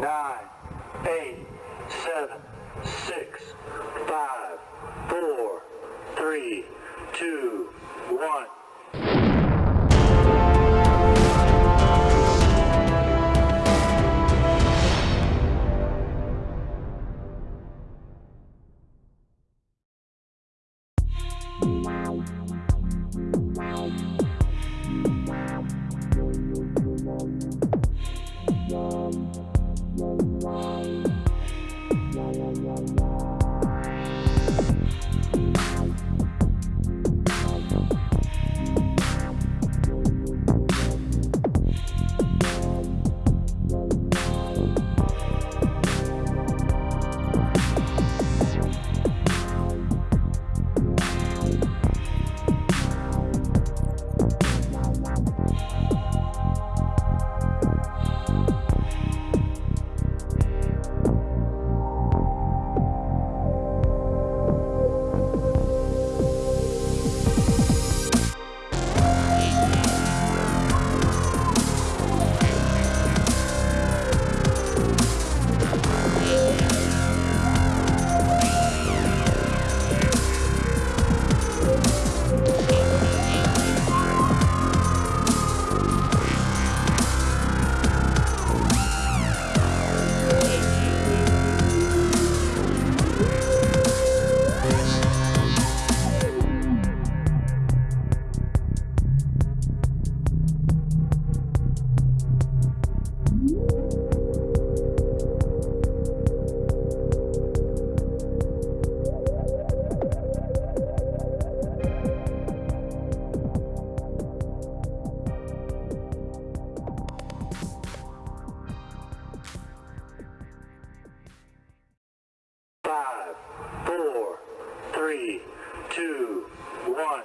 nine, eight, seven, six, five, four, three, two. Bye. Three, two, one.